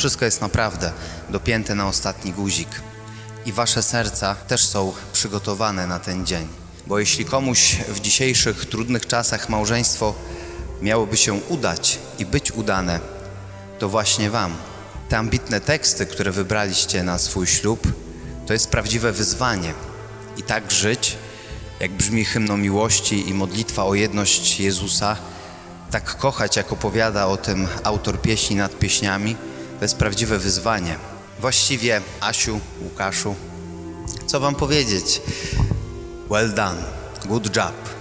wszystko jest naprawdę dopięte na ostatni guzik. I wasze serca też są przygotowane na ten dzień. Bo jeśli komuś w dzisiejszych trudnych czasach małżeństwo miałoby się udać i być udane, to właśnie wam. Te ambitne teksty, które wybraliście na swój ślub, to jest prawdziwe wyzwanie. I tak żyć, jak brzmi hymno miłości i modlitwa o jedność Jezusa, tak kochać, jak opowiada o tym autor pieśni nad pieśniami, to jest prawdziwe wyzwanie. Właściwie, Asiu, Łukaszu, co wam powiedzieć? Well done, good job.